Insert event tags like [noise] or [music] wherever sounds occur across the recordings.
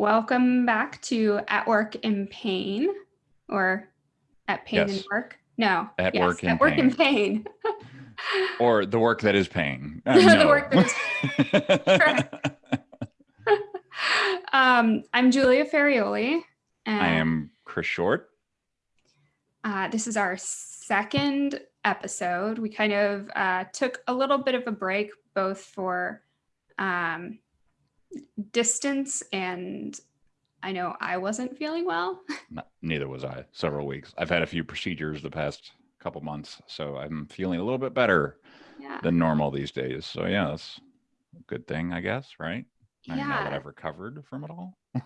Welcome back to At Work in Pain or At Pain Yes. and Work. No, At yes, Work in At Work in Pain. [laughs] or the work that is pain. Uh, [laughs] The work that [laughs] um, I'm Julia Ferrioli. And I am Chris Short. Uh, this is our second episode. We kind of uh, took a little bit of a break, both for um, distance and I know I wasn't feeling well. [laughs] Neither was I. Several weeks. I've had a few procedures the past couple months, so I'm feeling a little bit better Yeah. than normal these days. So yeah, that's a good thing, I guess, right? I know that I've recovered from it all, [laughs]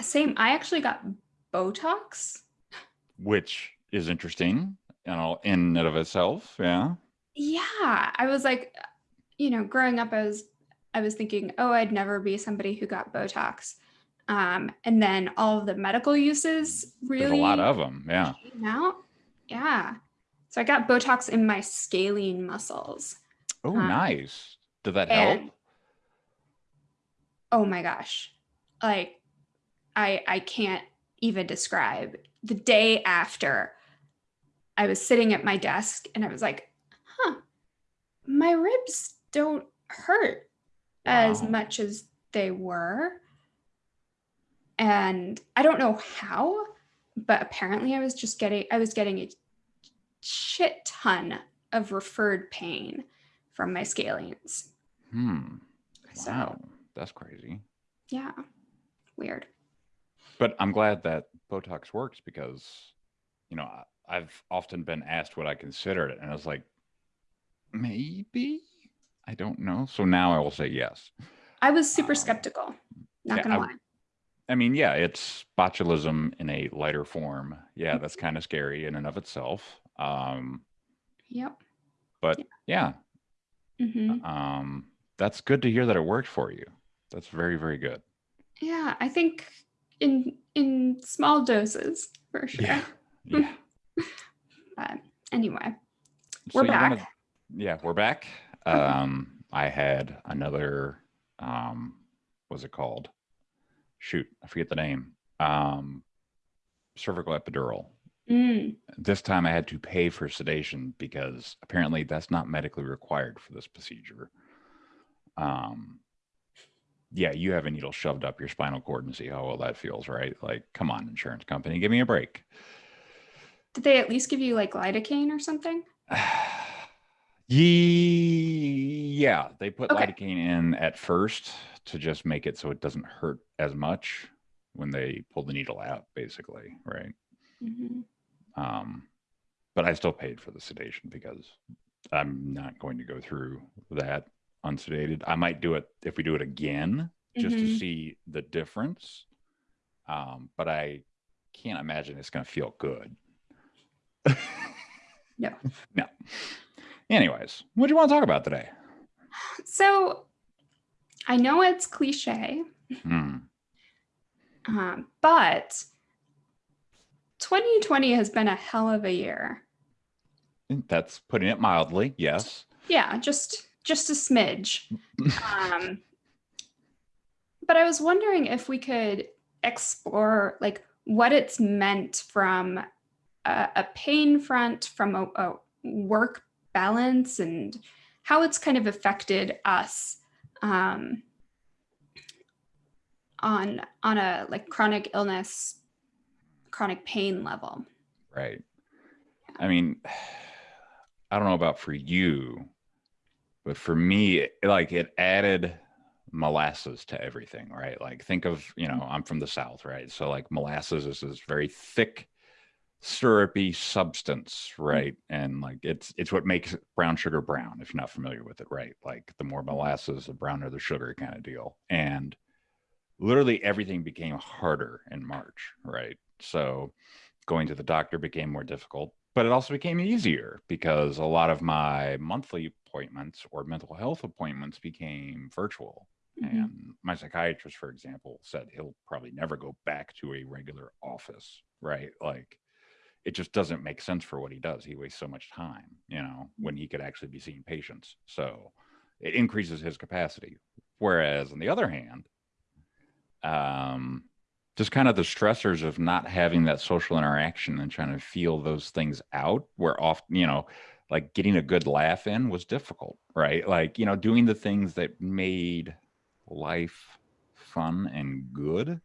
Same. I actually got Botox. which is interesting, you know, in and of itself. Yeah. Yeah. I was like, you know, growing up, I was I was thinking, oh, I'd never be somebody who got Botox. Um, and then all of the medical uses really There's a lot of them. Yeah. came out. Yeah. So I got Botox in my scalene muscles. Oh, Um, nice. Did that help? Oh my gosh. Like I I can't even describe. The day after I was sitting at my desk and I was like, huh, my ribs don't hurt as Wow. much as they were. And I don't know how, but apparently I was just getting I was getting a shit ton of referred pain from my scalenes. Hmm. So Wow. That's crazy. yeah, weird. But I'm glad that Botox works because, you know, I- I've often been asked what I considered it, and I was like, maybe I don't know. So now I will say yes. I was super Um, skeptical. Not yeah, gonna I- lie. I mean, yeah, it's botulism in a lighter form. Yeah, that's kind of scary in and of itself. Um, Yep. but yeah, hmm um, that's good to hear that it worked for you. That's very, very good. Yeah, I think in in small doses for sure. Yeah. Yeah. [laughs] But anyway, we're you back. wanna- yeah, we're back. Um, I had another um what's it called? Shoot, I forget the name. Um cervical epidural. Mm, This time I had to pay for sedation because apparently that's not medically required for this procedure. Um yeah, you have a needle shoved up your spinal cord and see how well that feels, right? Like, come on, insurance company, give me a break. did they at least give you like lidocaine or something? [sighs] [sighs] [sighs] Ye- yeah, they put Okay. lidocaine in at first to just make it so it doesn't hurt as much when they pull the needle out, basically, right? hmm Um, but I still paid for the sedation because I'm not going to go through that unsedated. I might do it if we do it again just to Mhm. see the difference. Um, but I can't imagine it's going to feel good. [laughs] No. No. Anyways, what do you want to talk about today? So I know it's cliche, Hmm. um, but 2020 has been a hell of a year. That's putting it mildly. Yes. Yeah, just just a smidge. [laughs] um, but I was wondering if we could explore like what it's meant from a, a pain front, from a, a work balance, and how it's kind of affected us um, on on a like chronic illness, chronic pain level. Right. I mean, I don't know about for you, but for me, like it added molasses to everything, right? Like think of, you know, I'm from the South, right? So like molasses is this very thick, syrupy substance, right? And like it's it's what makes brown sugar brown, if you're not familiar with it, right? Like the more molasses, the browner the sugar kind of deal. And literally everything became harder in March, right? So going to the doctor became more difficult, but it also became easier because a lot of my monthly appointments or mental health appointments became virtual. Mhm. And my psychiatrist, for example, said he'll probably never go back to a regular office, right? Like it just doesn't make sense for what he does. He wastes so much time, you know, when he could actually be seeing patients. So it increases his capacity. Whereas on the other hand, um, just kind of the stressors of not having that social interaction and trying to feel those things out where often, you know, like getting a good laugh in was difficult, right? Like, you know, doing the things that made life fun and good,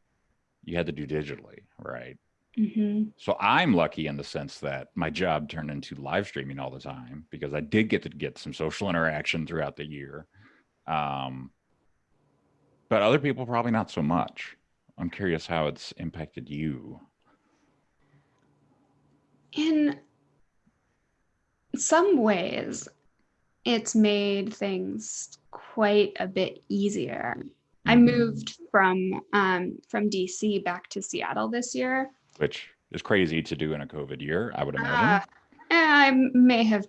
you had to do digitally, right? Hmm So I'm lucky in the sense that my job turned into live streaming all the time because I did get to get some social interaction throughout the year. Um, but other people probably not so much. I'm curious how it's impacted you. In some ways, it's made things quite a bit easier. I Mhm. moved from um, from DC back to Seattle this year. Which is crazy to do in a COVID year, I would Uh, imagine. I may have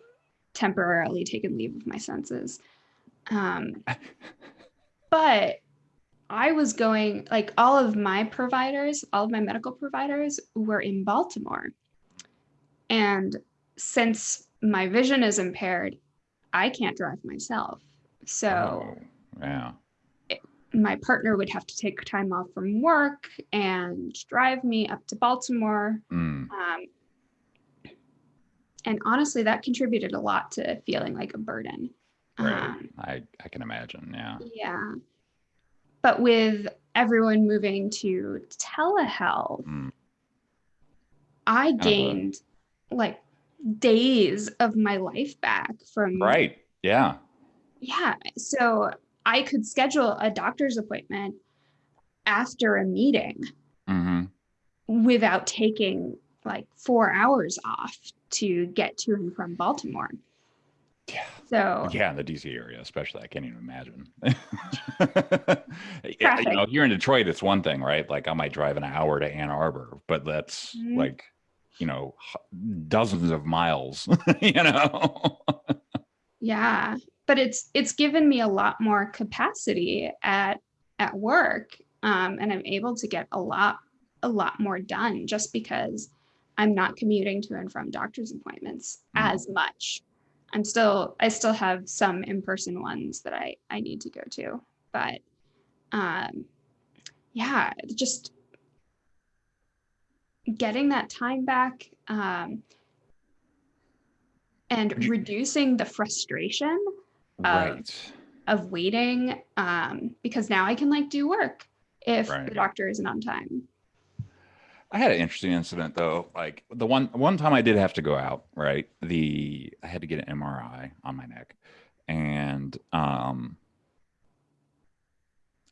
temporarily taken leave of my senses. Um, [laughs] but I was going, like, all of my providers, all of my medical providers were in Baltimore. And since my vision is impaired, I can't drive myself. So Oh, yeah. My partner would have to take time off from work and drive me up to Baltimore. Mm, Um, and honestly, that contributed a lot to feeling like a burden. right. Um, I, I can imagine. Yeah. yeah. But with everyone moving to telehealth, Mm, I gained like days of my life back from right. Yeah. Yeah. So I could schedule a doctor's appointment after a meeting hmm without taking like four hours off to get to and from Baltimore. Yeah. So Yeah, in the DC area, especially, I can't even imagine. [laughs] You know, here in Detroit, it's one thing, right? Like I might drive an hour to Ann Arbor, but that's Mhm. like, you know, dozens of miles. [laughs] you know. yeah, but it's it's given me a lot more capacity at at work, um, and I'm able to get a lot a lot more done just because I'm not commuting to and from doctor's appointments Mhm. as much. I'm still I still have some in-person ones that I I need to go to, but um, yeah, just getting that time back um, and reducing the frustration right. of waiting um, because now I can like do work if Right. the doctor isn't on time. I had an interesting incident though. Like the one one time I did have to go out, right? The I had to get an MRI on my neck. And um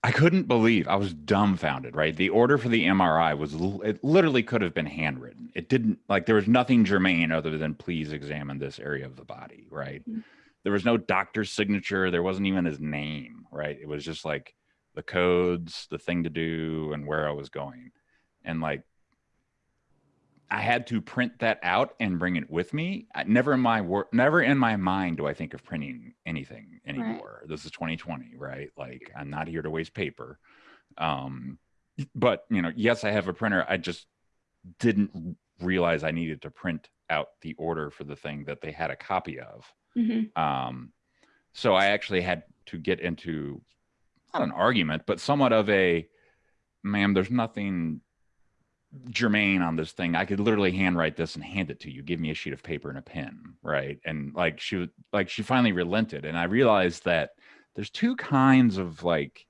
I couldn't believe I was dumbfounded, right? The order for the MRI was it literally could have been handwritten. It didn't like there was nothing germane other than please examine this area of the body, right? Mhm. There was no doctor's signature, there wasn't even his name, right? It was just like the codes, the thing to do and where I was going. And like I had to print that out and bring it with me. I- Never in my work, never in my mind do I think of printing anything anymore. This is 2020, right? Like I'm not here to waste paper. Um, but you know, yes, I have a printer. I just didn't realize I needed to print out the order for the thing that they had a copy of. Mhm. Um, so I actually had to get into not an argument, but somewhat of a, ma'am, there's nothing germane on this thing. I could literally handwrite this and hand it to you. Give me a sheet of paper and a pen, right? And like she was like she finally relented, and I realized that there's two kinds of like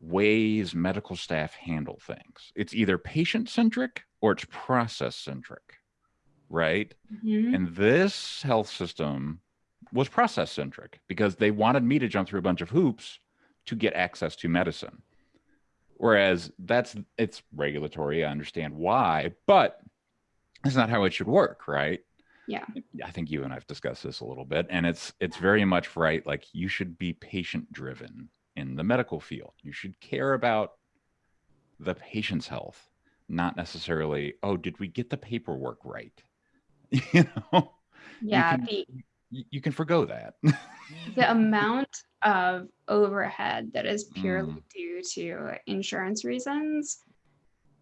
ways medical staff handle things. It's either patient centric or it's process centric, right? Mhm. And this health system was process centric because they wanted me to jump through a bunch of hoops to get access to medicine. Whereas that's it's regulatory. I understand why, but it's not how it should work, right? Yeah. I think you and I've discussed this a little bit, and it's it's very much right. Like you should be patient driven in the medical field. You should care about the patient's health, not necessarily, oh, did we get the paperwork right? [laughs] You know, Yeah, can- the you, can forgo that. the [laughs] amount of overhead that is purely Mm. due to insurance reasons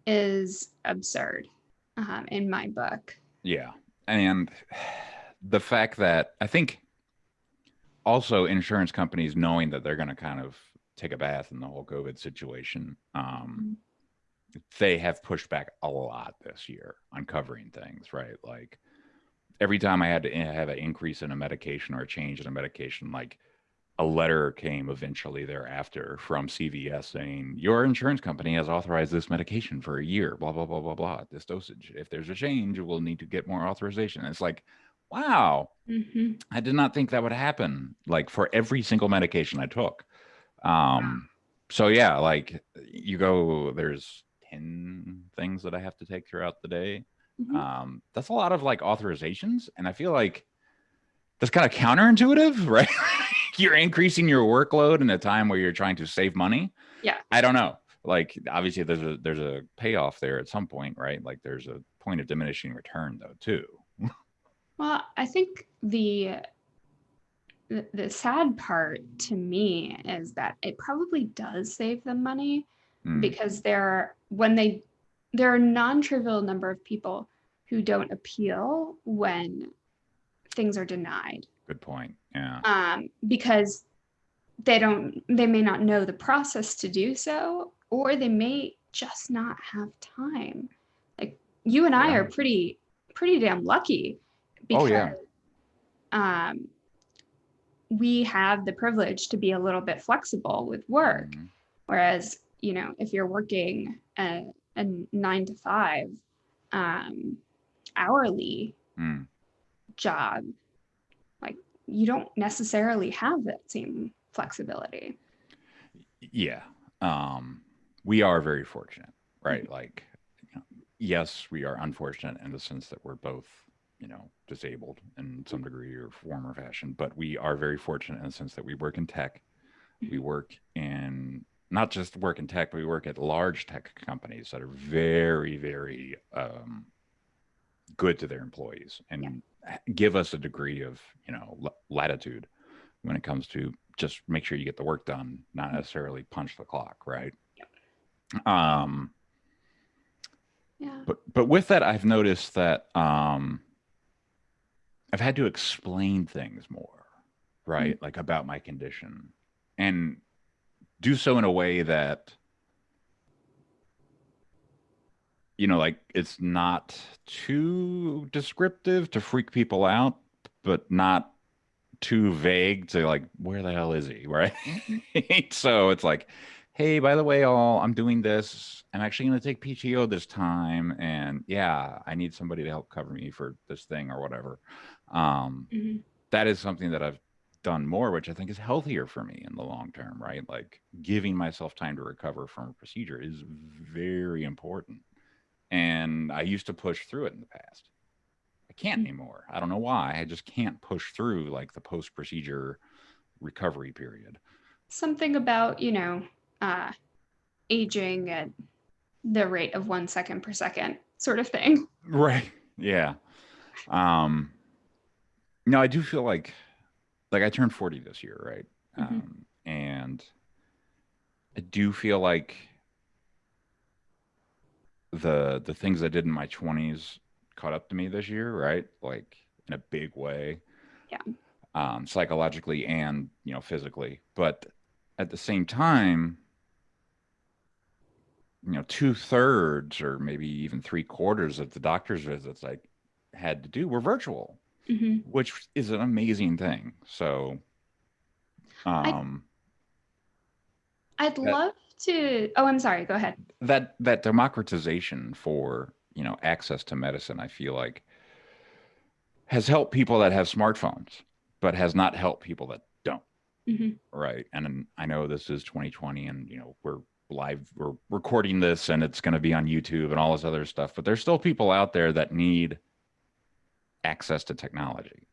is absurd um, in my book. Yeah. And the fact that I think also insurance companies knowing that they're going to kind of take a bath in the whole COVID situation. Um, they have pushed back a lot this year on covering things, right? Like every time I had to have an increase in a medication or a change in a medication, like a letter came eventually thereafter from CVS saying your insurance company has authorized this medication for a year, blah blah blah blah blah. This dosage. If there's a change, we'll need to get more authorization. it's like, wow, Mhm. I did not think that would happen. Like for every single medication I took. Um, so yeah, like you go, there's ten things that I have to take throughout the day. Mhm. Um, that's a lot of like authorizations, and I feel like that's kind of counterintuitive, [laughs] right? you're increasing your workload in a time where you're trying to save money. Yeah. I don't know. Like obviously there's a there's a payoff there at some point, right? Like there's a point of diminishing return though too. [laughs] Well, I think the, the the sad part to me is that it probably does save them money Mm, because they're when they there are a non-trivial number of people who don't appeal when things are denied good point. Yeah. um, because they don't they may not know the process to do so or they may just not have time like you and i Yeah. are pretty pretty damn lucky because Oh, yeah. um, we have the privilege to be a little bit flexible with work Mhm. Whereas, you know, if you're working a, a nine to five um, hourly Mm. job, like you don't necessarily have that same flexibility. Yeah. Um, we are very fortunate, right? Like, you know, yes, we are unfortunate in the sense that we're both, you know, disabled in some degree or form or fashion, but we are very fortunate in the sense that we work in tech. We work in not just work in tech, but we work at large tech companies that are very, very um, good to their employees and give us a degree of, you know, la- latitude when it comes to just make sure you get the work done, not necessarily punch the clock, right? Um, Yeah. but but with that, I've noticed that um, I've had to explain things more, right? Like about my condition, and do so in a way that you know, like it's not too descriptive to freak people out, but not too vague to like where the hell is he, [laughs] right? so it's like, hey, by the way, all I'm doing this. I'm actually going to take PTO this time, and yeah, I need somebody to help cover me for this thing or whatever. Um, Mhm. that is something that I've done more, which I think is healthier for me in the long term, right? Like giving myself time to recover from a procedure is very important. And I used to push through it in the past. I can't Mm. anymore. I don't know why. I just can't push through like the post procedure recovery period. Something about, you know, uh, aging at the rate of one second per second, sort of thing. [laughs] Right. Yeah. Um no, I do feel like like I turned 40 this year, right? Mhm. Um and I do feel like the the things I did in my 20s caught up to me this year, right? Like in a big way. Yeah. Um psychologically and, you know, physically. But at the same time, you know, two thirds or maybe even three quarters of the doctor's visits I had to do were virtual, hmm which is an amazing thing. So, um, I'd That- love to. Oh, I'm sorry. Go ahead. that that democratization for you know access to medicine, I feel like has helped people that have smartphones, but has not helped people that don't. hmm Right. And I know this is 2020 and, you know, we're live, we're recording this and it's going to be on YouTube and all this other stuff, but there's still people out there that need access to technology.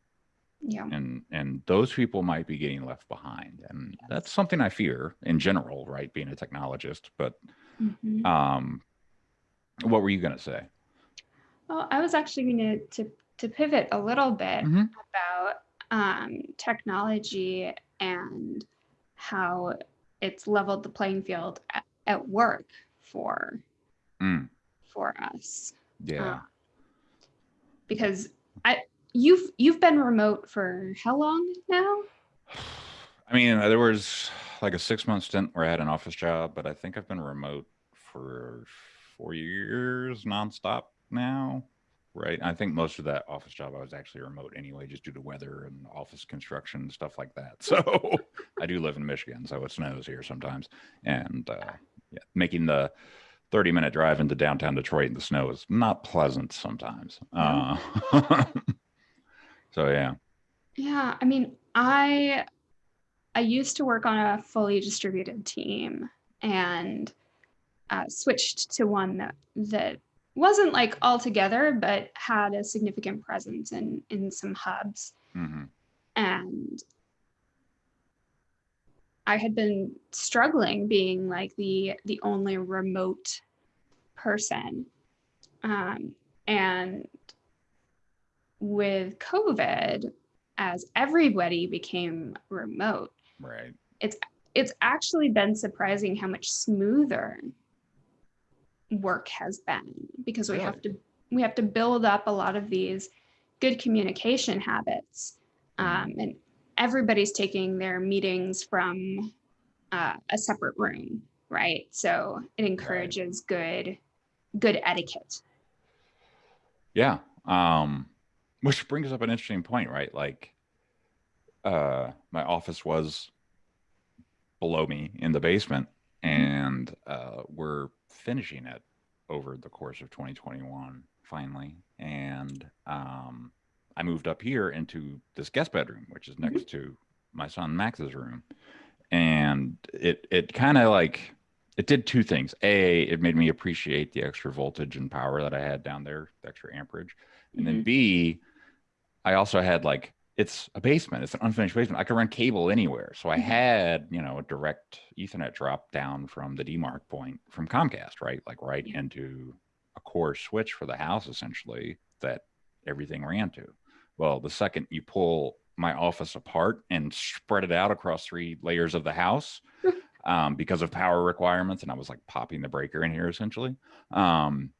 Yeah. And, and those people might be getting left behind. And that's something I fear in general, right? Being a technologist. But, Mhm. um, what were you going to say? Well, I was actually going to to pivot a little bit Mhm. about um, technology and how it's leveled the playing field at, at work for Mm, for us. yeah. Uh, because I you've you've been remote for how long now? I mean, there was like a six month stint where I had an office job, but I think I've been remote for four years nonstop now. Right. I think most of that office job I was actually remote anyway, just due to weather and office construction and stuff like that. [laughs] So I do live in Michigan, so it snows here sometimes. And uh, yeah, making the 30 minute drive into downtown Detroit in the snow is not pleasant sometimes. Uh, [laughs] so yeah. Yeah, I mean, I I used to work on a fully distributed team and uh, switched to one that that wasn't like all together, but had a significant presence in in some hubs. hmm And I had been struggling being like the the only remote person. Um, and with COVID, as everybody became remote, Right. it's it's actually been surprising how much smoother work has been because we have to we have to build up a lot of these good communication habits um, and everybody's taking their meetings from uh, a separate room right so it encourages good good etiquette Yeah. Um, which brings up an interesting point, right? Like, uh, my office was below me in the basement, and uh, we're finishing it over the course of 2021 finally. And um, I moved up here into this guest bedroom, which is next to my son Max's room, and it it kind of like it did two things. A, it made me appreciate the extra voltage and power that I had down there, the extra amperage. And then Mhm. B, I also had like it's a basement, it's an unfinished basement. I could run cable anywhere. So I Mhm. had, you know, a direct Ethernet drop down from the demarc point from Comcast, right? Like right into a core switch for the house essentially that everything ran to. Well, the second you pull my office apart and spread it out across three layers of the house, [laughs] um, because of power requirements, and I was like popping the breaker in here essentially. Um,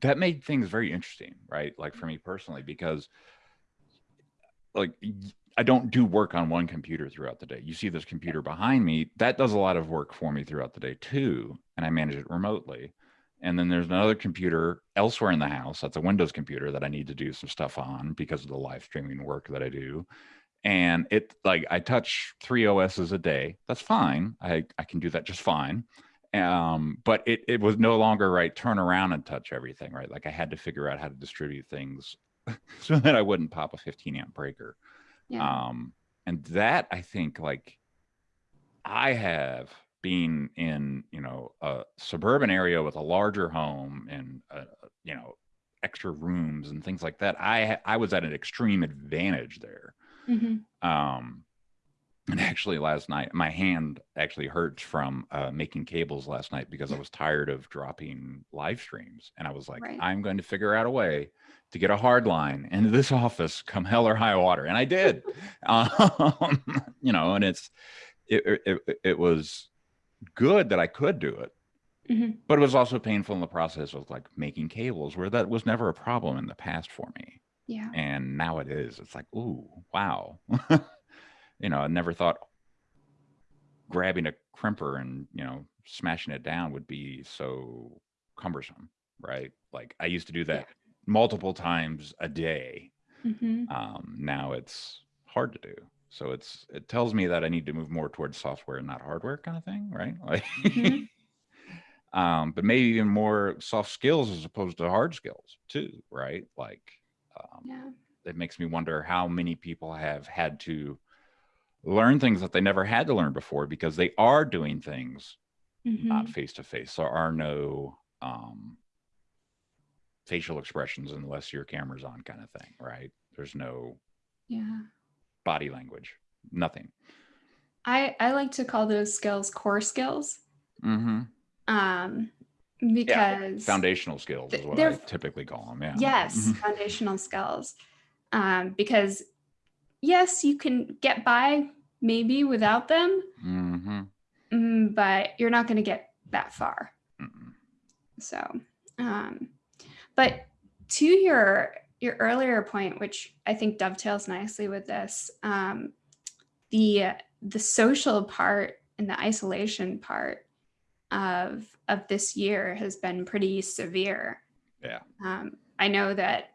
that made things very interesting, right? Like for me personally, because like I don't do work on one computer throughout the day. You see this computer behind me, that does a lot of work for me throughout the day too, and I manage it remotely. And then there's another computer elsewhere in the house. That's a Windows computer that I need to do some stuff on because of the live streaming work that I do and it like I touch three OSs a day. That's fine. I I can do that just fine. Um, but it it was no longer right. Turn around and touch everything, right? Like I had to figure out how to distribute things [laughs] so that I wouldn't pop a 15 amp breaker. yeah Um, and that I think like I have been in you know a suburban area with a larger home and uh, you know extra rooms and things like that. I I was at an extreme advantage there Mhm. um and [laughs] actually last night my hand actually hurts from uh, making cables last night because i was tired of dropping live streams and i was like Right. i'm going to figure out a way to get a hard line into this [laughs] office come hell or high water and i did [laughs] um, you know and it's it, it it- it was good that i could do it. Mhm. but it was also painful in the process of like making cables where that was never a problem in the past for me. Yeah. And now it is. It's like ooh wow. [laughs] You know i never thought grabbing a crimper and you know smashing it down would be so cumbersome right? Like i used to do that multiple times a day. Mhm. um now it's hard to do so it's it tells me that i need to move more towards software and not hardware kind of thing right [laughs] like Mhm. um but maybe even more soft skills as opposed to hard skills too right like um, yeah it makes me wonder how many people have had to learn things that they never had to learn before because they are doing things not Mhm. face to face. There are no um, facial expressions unless your camera's on, kind of thing, right? There's no yeah body language, nothing. I I like to call those skills core skills Mm-hmm. um because Foundational skills is what they're typically call them. Yeah. yes Mhm. foundational skills um because yes you can get by maybe without them Mhm. mm, but you're not going to get that far Mm-mm. so um but to your your earlier point which i think dovetails nicely with this um the the social part and the isolation part of of this year has been pretty severe. Yeah. Um, I know that,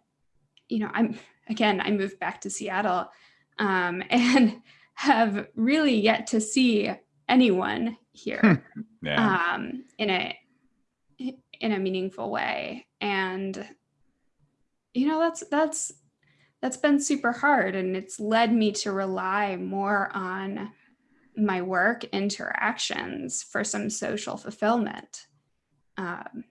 you know, I'm again, I moved back to Seattle um, [laughs] and have really yet to see anyone here Yeah. um, in a in a meaningful way and you know that's that's that's been super hard and it's led me to rely more on my work interactions for some social fulfillment um,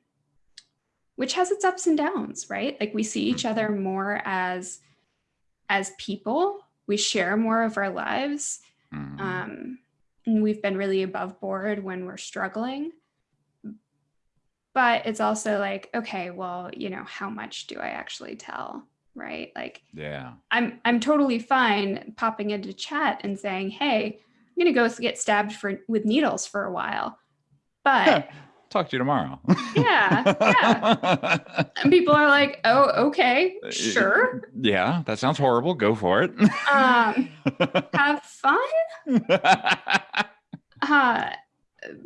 which has its ups and downs right like we see each other more as as people we share more of our lives Mhm. um, and we've been really above board when we're struggling. But it's also like, okay, well, you know, how much do I actually tell? Right. Like yeah. I'm I'm totally fine popping into chat and saying, hey, I'm gonna go get stabbed for with needles for a while. But Talk to you tomorrow. Yeah, yeah. [laughs] and people are like, oh, okay, sure. Yeah, that sounds horrible. Go for it. Um, [laughs] have fun. [laughs] Uh,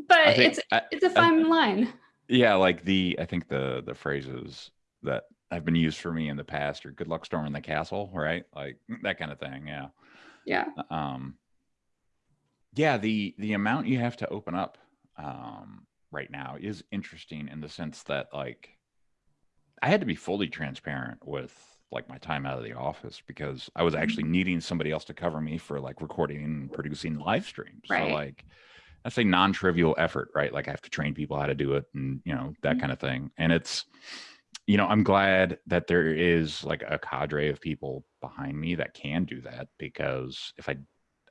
but I think- it's I- it's a fine line. Yeah, like the I think the the phrases that have been used for me in the past are "good luck storming the castle," right? Like [laughs] that kind of thing. Yeah. Yeah. um yeah the the amount you have to open up um right now is interesting in the sense that like i had to be fully transparent with like my time out of the office because i was actually needing somebody else to cover me for like recording and producing live streams Right. so like that's a non-trivial effort right like i have to train people how to do it and you know that Mhm. kind of thing and it's you know i'm glad that there is like a cadre of people behind me that can do that because if i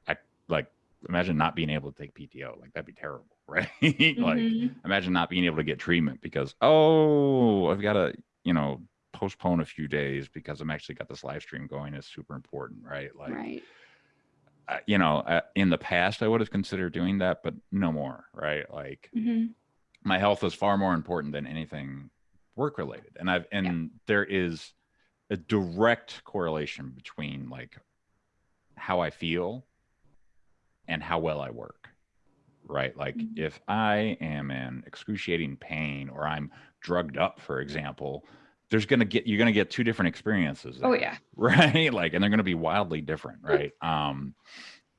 i like imagine not being able to take pto like that'd be terrible [laughs] right like Mhm. imagine not being able to get treatment because oh i've got to you know postpone a few days because i'm actually got this live stream going is super important right like right. Uh, you know uh, in the past i would have considered doing that but no more right like Mhm. my health is far more important than anything work related and i've and there is a direct correlation between like how i feel and how well i work right like Mhm. if i am in excruciating pain or i'm drugged up for example there's gonna get you're gonna get two different experiences Oh yeah. [laughs] right like and they're going to be wildly different right [laughs] um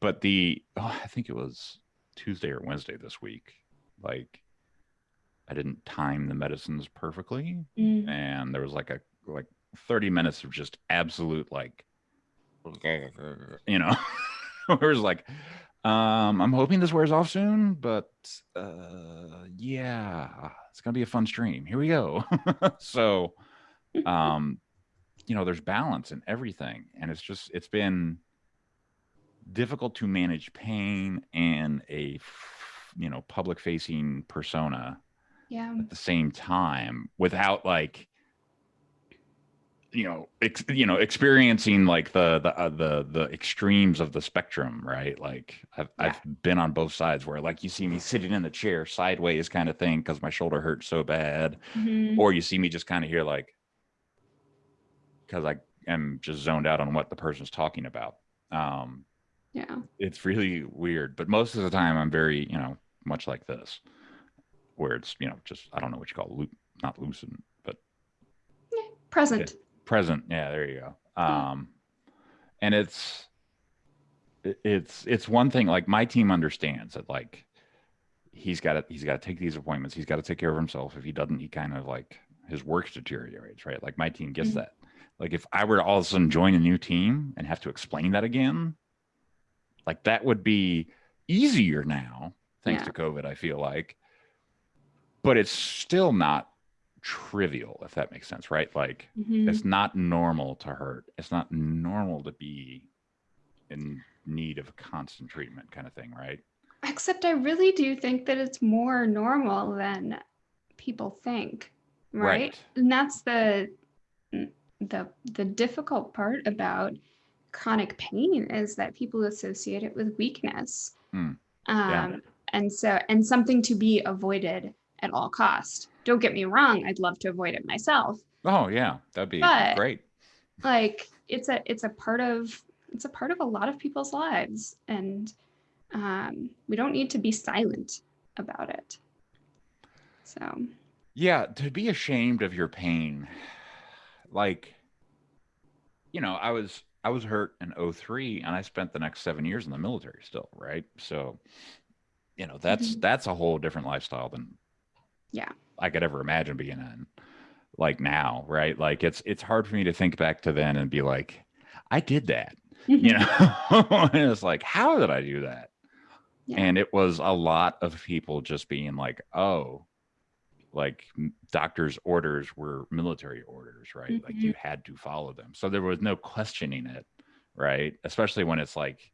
but the oh, i think it was tuesday or wednesday this week like i didn't time the medicines perfectly Mm. and there was like a like 30 minutes of just absolute like you know [laughs] where it was like um i'm hoping this wears off soon but uh yeah it's gonna be a fun stream here we go so um you know there's balance in everything and it's just it's been difficult to manage pain and a, you know public facing persona Yeah. at the same time without like you know ex- you know experiencing like the the uh, the the extremes of the spectrum right like I've, I've been on both sides where like you see me sitting in the chair sideways kind of thing because my shoulder hurts so bad Mhm. or you see me just kind of here like because i am just zoned out on what the person's talking about um Yeah. it's really weird but most of the time i'm very you know much like this where it's you know just i don't know what you call loop not lucid but Present. present yeah there you go Yeah. um and it's it's it's one thing like my team understands that like he's got to he's got to take these appointments he's got to take care of himself if he doesn't he kind of like his work deteriorates right like my team gets Mhm. that like if i were to all of a sudden join a new team and have to explain that again like that would be easier now thanks Yeah. to covid i feel like but it's still not trivial if that makes sense right like Mhm. it's not normal to hurt it's not normal to be in need of constant treatment kind of thing right Except I really do think that it's more normal than people think. Right. Right. And that's the the the difficult part about chronic pain is that people associate it with weakness. Hmm. Um Yeah. and so and something to be avoided at all cost. Don't get me wrong, I'd love to avoid it myself. oh yeah that'd be But- great like it's a it's a part of it's a part of a lot of people's lives and um, we don't need to be silent about it. So, Yeah, to be ashamed of your pain. Like, you know, I was I was hurt in 03 and I spent the next 7 years in the military still, right? So, you know, that's Mhm. that's a whole different lifestyle than Yeah. I could ever imagine being in like now, right? Like it's it's hard for me to think back to then and be like, I did that, you [laughs] know? and it's like, how did I do that? Yeah. and it was a lot of people just being like oh like doctors orders were military orders right? Like Mhm. you had to follow them. So there was no questioning it right? Especially when it's like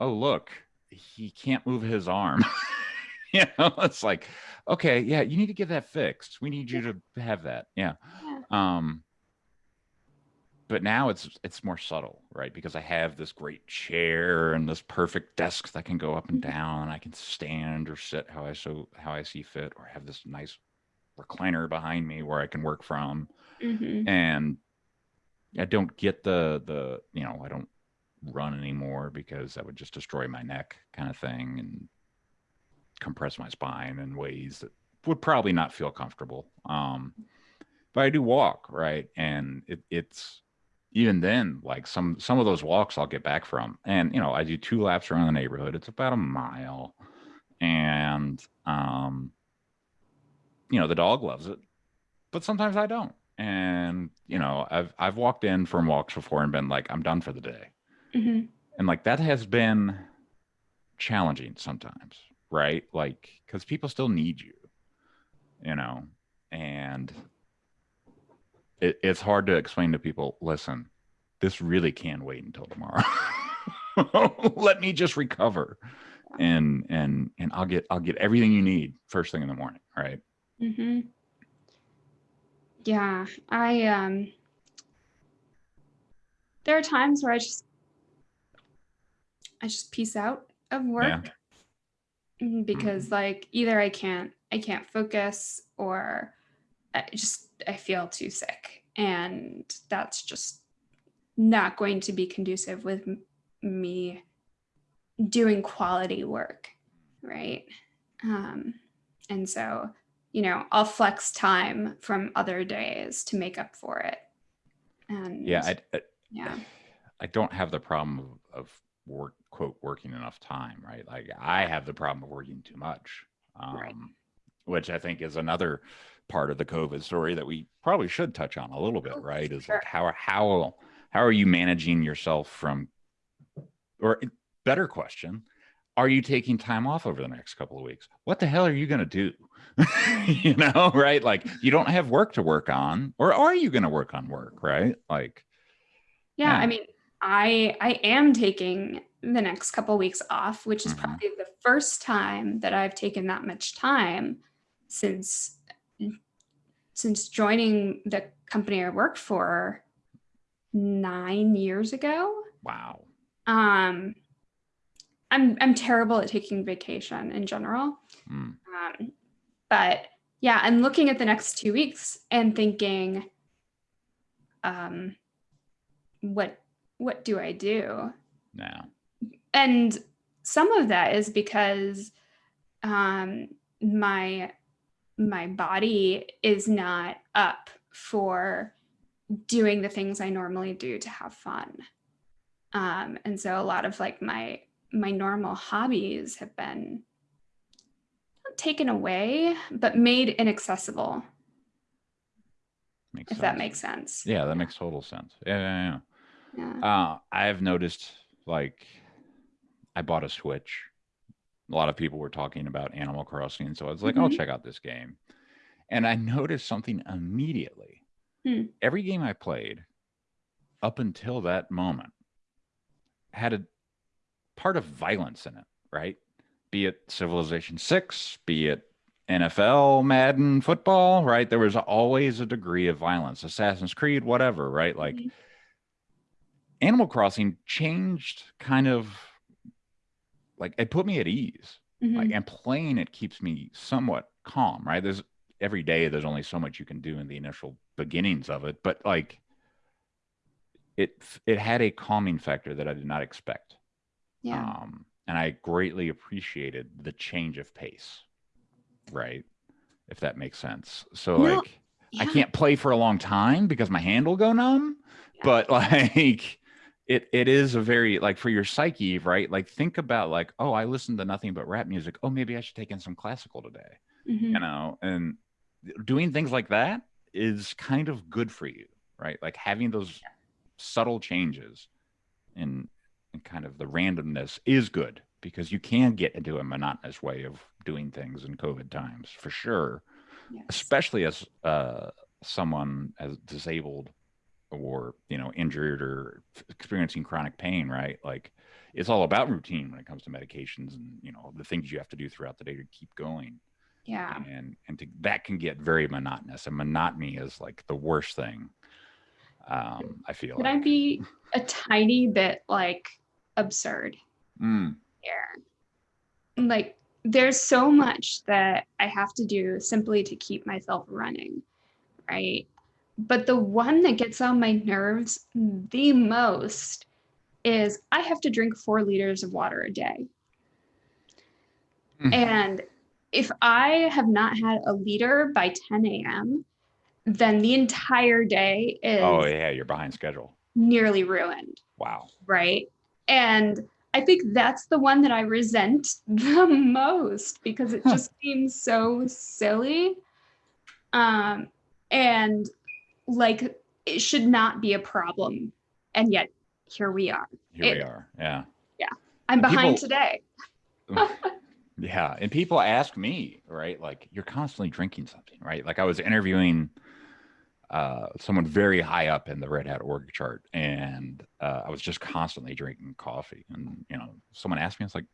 oh look he can't move his arm. [laughs] You know [laughs] it's like okay yeah you need to get that fixed. We need you to have that. Yeah. Yeah. um but now it's it's more subtle right? Because i have this great chair and this perfect desk that can go up and Mhm. down. And i can stand or sit how i so how i see fit or have this nice recliner behind me where i can work from. Mhm. and i don't get the the you know i don't run anymore because that would just destroy my neck kind of thing and compress my spine in ways that would probably not feel comfortable. Um but i do walk right? And it, it's even then like some some of those walks i'll get back from. And you know i do two laps around the neighborhood. It's about a mile. And um you know the dog loves it but sometimes i don't. And you know i've i've walked in from walks before and been like i'm done for the day. Mhm. and like that has been challenging sometimes right? Like because people still need you you know? And it, it's hard to explain to people listen this really can wait until tomorrow. [laughs] Let me just recover and and and i'll get i'll get everything you need first thing in the morning right hmm Yeah, I um there are times where I just I just peace out of work. Mhm, because like either I can't I can't focus or I just I feel too sick. And that's just not going to be conducive with me doing quality work, right? Um and so you know, I'll flex time from other days to make up for it. And yeah I, I yeah. I don't have the problem of, of work quote working enough time, right? Like I have the problem of working too much, um, Right. which I think is another part of the COVID story that we probably should touch on a little bit, Oh, right? Is sure. like how how how are you managing yourself from, or better question, are you taking time off over the next couple of weeks? What the hell are you going to do? [laughs] you know, right? Like you don't have work to work on, or are you going to work on work, right? Like Yeah, Yeah. I mean, I I am taking the next couple of weeks off, which is Mhm. probably the first time that I've taken that much time since since joining the company I work for 9 years ago. wow. Um I'm I'm terrible at taking vacation in general. Mm. Um, but yeah, I'm looking at the next two weeks and thinking, um, what what do I do? Now. And some of that is because um, my my body is not up for doing the things I normally do to have fun. Um, and so a lot of like my my normal hobbies have been not taken away, but made inaccessible, Makes if that makes sense. Yeah, that makes total sense. Yeah, yeah, Yeah. yeah. Uh, I've noticed like I bought a Switch. A lot of people were talking about Animal Crossing, so I was like, I'll Mhm. check out this game. And I noticed something immediately. Hmm. Every game I played up until that moment had a part of violence in it, right? Be it Civilization 6, be it NFL, Madden, football, right? There was always a degree of violence, Assassin's Creed, whatever, right? Like Mhm. Animal Crossing changed kind of like it put me at ease. Like Mhm. and playing it keeps me somewhat calm, right? There's every day there's only so much you can do in the initial beginnings of it, but like it it had a calming factor that I did not expect. Yeah. Um and I greatly appreciated the change of pace. Right. If that makes sense. So No, like I can't play for a long time because my hand will go numb. Yeah. But [laughs] like it it is a very like for your psyche, right? Like think about like, oh, I listen to nothing but rap music. Oh, maybe I should take in some classical today. Mhm. You know, and doing things like that is kind of good for you, right? Like having those subtle changes in, in kind of the randomness is good because you can get into a monotonous way of doing things in COVID times for sure Yes. especially as uh, someone as disabled or you know injured or experiencing chronic pain right like it's all about routine when it comes to medications and you know the things you have to do throughout the day to keep going Yeah. and and to, that can get very monotonous and monotony is like the worst thing um i feel Could I be a tiny bit like absurd Mm, here? Like, there's so much that I have to do simply to keep myself running, right? But the one that gets on my nerves the most is I have to drink four liters of water a day. Mhm. And if I have not had a liter by 10 a.m., then the entire day is oh yeah you're behind schedule nearly ruined, wow right? And I think that's the one that I resent [laughs] the most because it just seems so silly. Um, and like it should not be a problem. And yet here we are. here we are yeah Yeah. I'm And behind people- today. Yeah. And people ask me, right? Like, you're constantly drinking something, right? Like, I was interviewing uh, someone very high up in the Red Hat org chart, and uh, I was just constantly drinking coffee. And, you know, someone asked me, it's like,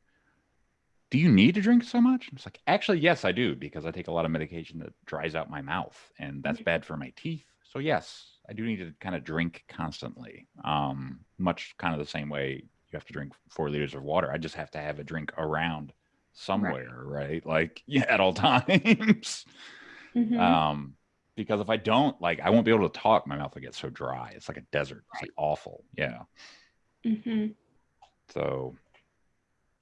do you need to drink so much? It's like, actually, yes, I do, because I take a lot of medication that dries out my mouth, and that's bad for my teeth. So, yes, I do need to kind of drink constantly, um, much kind of the same way you have to drink four liters of water. I just have to have a drink around somewhere, right? Like yeah, [laughs] at all times. Mhm. um, because if I don't, like, I won't be able to talk. My mouth will get so dry. It's like a desert. It's like awful. Yeah. Mhm. So,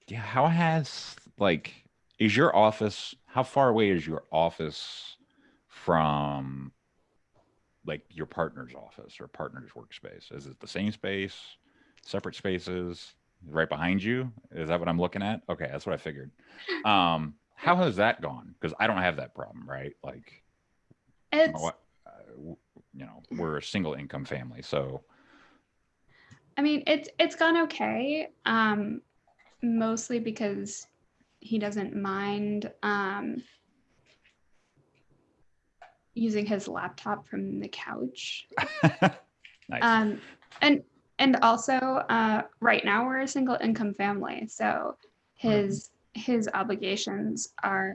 yeah. How has like is your office? How far away is your office from like your partner's office or partner's workspace? Is it the same space, separate spaces, right behind you? Is that what I'm looking at? Okay, that's what I figured. Um, how has that gone? Because I don't have that problem, right? Like, It's uh, you know, we're a single income family, so I mean, it's it's gone okay. Um, mostly because he doesn't mind um, using his laptop from the couch. [laughs] nice. Um, and and also, uh, right now we're a single income family, so his his obligations are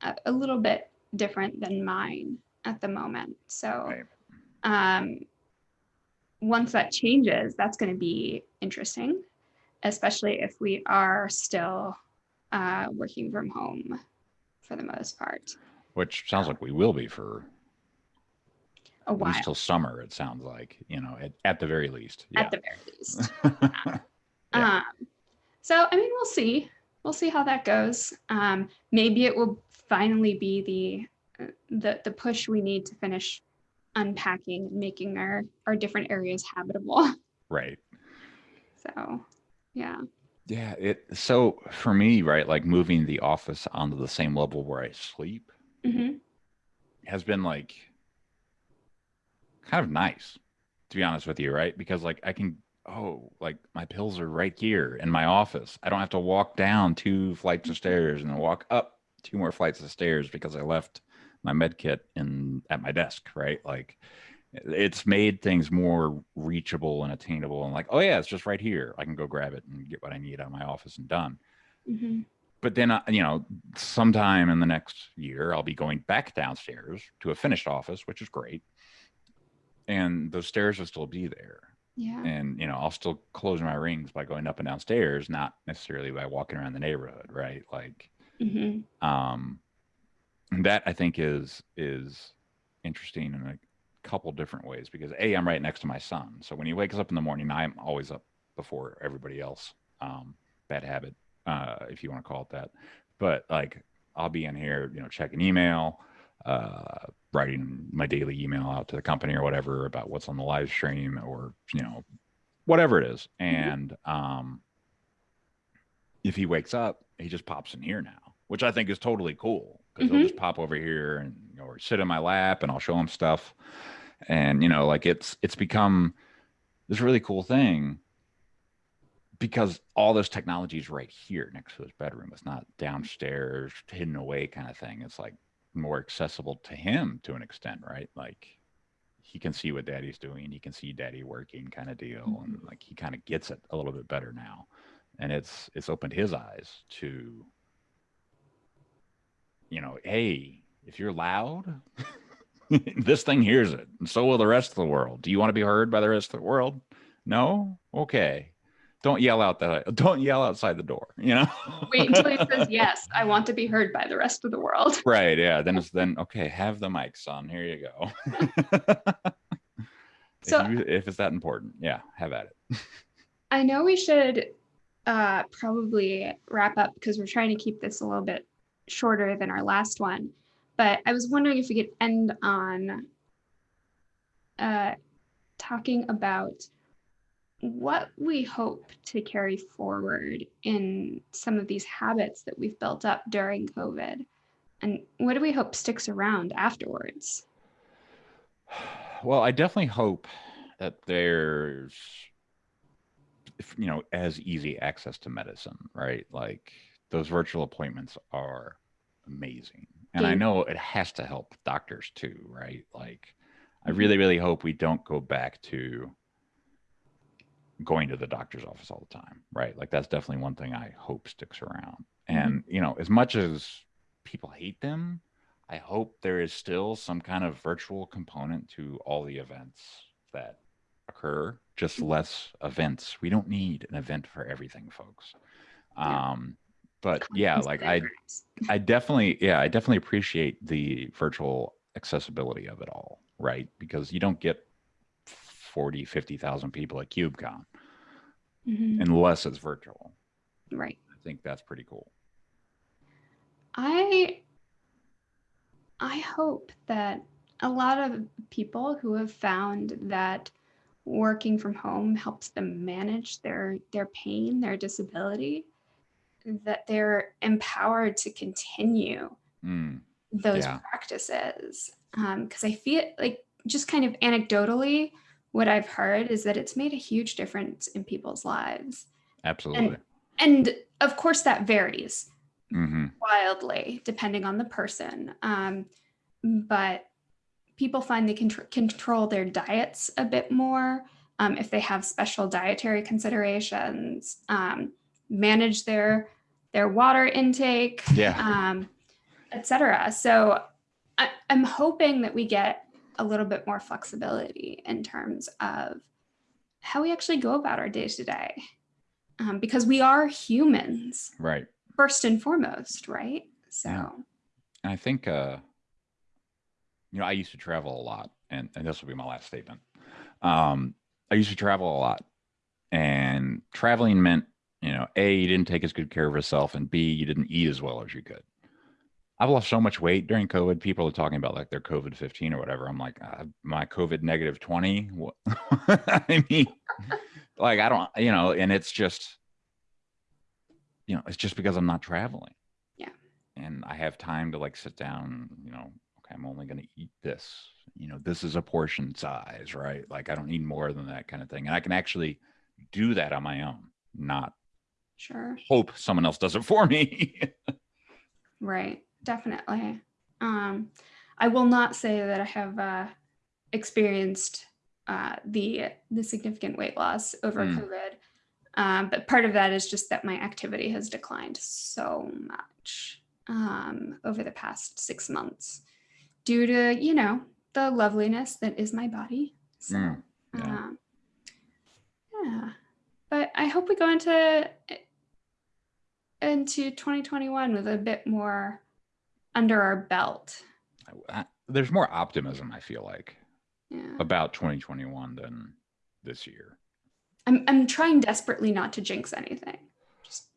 a, a little bit different than mine at the moment. So, Right. um, once that changes, that's going to be interesting, especially if we are still uh, working from home for the most part. Which sounds like we will be for A while, Until summer. It sounds like you know, at, at the very least. Yeah. at the very least. [laughs] [laughs] Yeah. Um, so I mean, we'll see. We'll see how that goes. Um, maybe it will finally be the the push we need to finish unpacking and making our our different areas habitable. [laughs] right. So, yeah. Yeah. It. So for me, right, like moving the office onto the same level where I sleep hmm has been like kind of nice, to be honest with you, right? Because like I can. Oh, like my pills are right here in my office. I don't have to walk down two flights of stairs and then walk up two more flights of stairs because I left my med kit in at my desk, right? Like it's made things more reachable and attainable and like, oh yeah, it's just right here. I can go grab it and get what I need out of my office and done. hmm But then, uh, you know, sometime in the next year, I'll be going back downstairs to a finished office, which is great. And those stairs will still be there Yeah. and you know i'll still close my rings by going up and downstairs not necessarily by walking around the neighborhood right like hmm um and that i think is is interesting in a couple different ways because a i'm right next to my son so when he wakes up in the morning i'm always up before everybody else um bad habit uh, if you want to call it that. But like, I'll be in here, you know, checking email, uh, writing my daily email out to the company or whatever about what's on the live stream or you know, whatever it is. And um, if he wakes up, he just pops in here now, which I think is totally cool because he'll Mhm. just pop over here and you know, or sit in my lap and I'll show them stuff. And you know, like it's it's become this really cool thing because all this technology is right here next to his bedroom. It's not downstairs, hidden away kind of thing. It's like more accessible to him to an extent, right? Like he can see what daddy's doing, he can see daddy working kind of deal. And like he kind of gets it a little bit better now. And it's it's opened his eyes to you know, hey, if you're loud, [laughs] this thing hears it, and so will the rest of the world. Do you want to be heard by the rest of the world? No? Okay. Don't yell out that [laughs] don't yell outside the door, you know? [laughs] Wait until he says yes. I want to be heard by the rest of the world. right, yeah. Then it's then okay, have the mics on. Here you go. So- if, you, if it's that important, yeah, have at it. I know we should uh, probably wrap up because we're trying to keep this a little bit shorter than our last one. But I was wondering if we could end on uh, talking about what we hope to carry forward in some of these habits that we've built up during COVID. And what do we hope sticks around afterwards? Well, I definitely hope that there's, you know, as easy access to medicine, right? Like those virtual appointments are amazing. And I know it has to help doctors too, right? Like I Mhm. really, really hope we don't go back to going to the doctor's office all the time, right? Like that's definitely one thing I hope sticks around. And, you know, as much as people hate them, I hope there is still some kind of virtual component to all the events that occur, just less events. We don't need an event for everything, folks. Um, but yeah, like I, I definitely, yeah, I definitely appreciate the virtual accessibility of it all, right? Because you don't get 40, 50,000 people at KubeCon Mhm. unless it's virtual. Right. I think that's pretty cool. I I hope that a lot of people who have found that working from home helps them manage their their pain, their disability, that they're empowered to continue Mm, those Yeah. practices. Because I feel like just kind of anecdotally, what I've heard is that it's made a huge difference in people's lives. absolutely. And of course, that varies hmm wildly depending on the person. Um, but people find they can tr- control their diets a bit more um, if they have special dietary considerations, um, manage their their water intake, Yeah. um, etc. So I, I'm hoping that we get a little bit more flexibility in terms of how we actually go about our day to day, um, because we are humans Right. first and foremost, right? So, Yeah. And I think, uh, you know, I used to travel a lot, and, and this will be my last statement. Um, I used to travel a lot, and traveling meant, you know, A, you didn't take as good care of yourself, and B, you didn't eat as well as you could. I've lost so much weight during COVID. People are talking about like their COVID 15 or whatever. I'm like, uh, my COVID negative 20. What? [laughs] I mean, like, I don't, you know, and it's just, you know, it's just because I'm not traveling Yeah. and I have time to like sit down, you know, okay, I'm only going to eat this, you know, this is a portion size, right? Like I don't need more than that kind of thing. And I can actually do that on my own, not sure. hope someone else does it for me. Right. Definitely. Um, I will not say that I have uh, experienced uh, the the significant weight loss over Mm. COVID. Um, but part of that is just that my activity has declined so much um, over the past six months due to, you know, the loveliness that is my body. So, Mm, yeah. um, yeah. But I hope we go into into 2021 with a bit more under our belt. There's more optimism, I feel like, Yeah. about 2021 than this year. I'm I'm trying desperately not to jinx anything. Just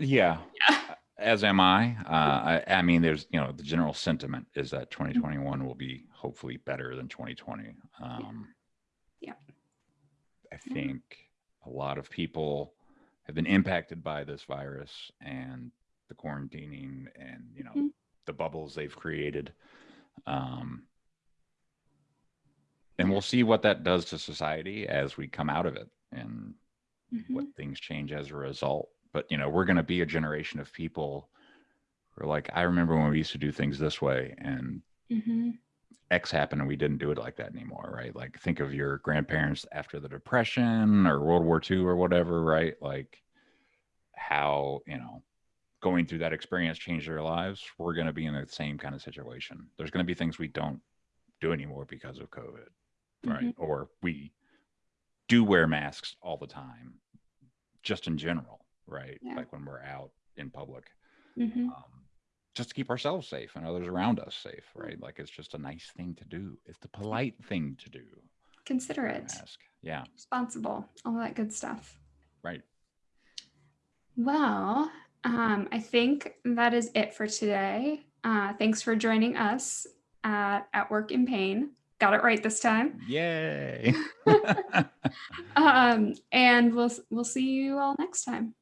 Yeah, Yeah. as am I. Uh, I, I mean, there's, you know, the general sentiment is that 2021 will be hopefully better than 2020. Um, Yeah. I Yeah. think a lot of people have been impacted by this virus and the quarantining and, you know, Mhm. the bubbles they've created. Um, and we'll see what that does to society as we come out of it and Mhm. what things change as a result. But you know, we're going to be a generation of people who are like, I remember when we used to do things this way, and Mhm. X happened, and we didn't do it like that anymore, right? Like, think of your grandparents after the Depression or World War II or whatever, right? Like, how you know going through that experience changed their lives. We're going to be in the same kind of situation. There's going to be things we don't do anymore because of COVID, right? Or we do wear masks all the time, just in general, right? Yeah. Like when we're out in public, Mhm. um, just to keep ourselves safe and others around us safe, right? Like it's just a nice thing to do. It's the polite thing to do. Considerate, Mask, yeah, responsible, all that good stuff. right. Well, um, I think that is it for today. Uh, thanks for joining us at At Work in Pain. Got it right this time. Yay! [laughs] Um, and we'll we'll see you all next time.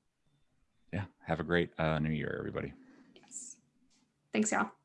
yeah, have a great uh, New Year, everybody. Thanks, y'all.